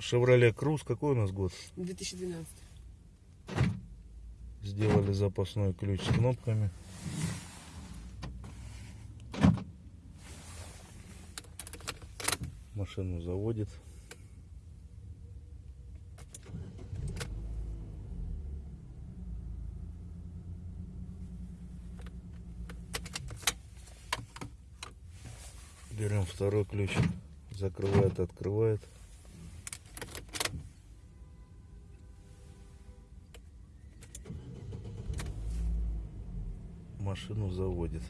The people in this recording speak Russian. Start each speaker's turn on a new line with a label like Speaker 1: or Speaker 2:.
Speaker 1: Chevrolet Cruze, какой у нас год?
Speaker 2: 2012.
Speaker 1: Сделали запасной ключ с кнопками. Машину заводит. Берем второй ключ. Закрывает, открывает. Машину заводит.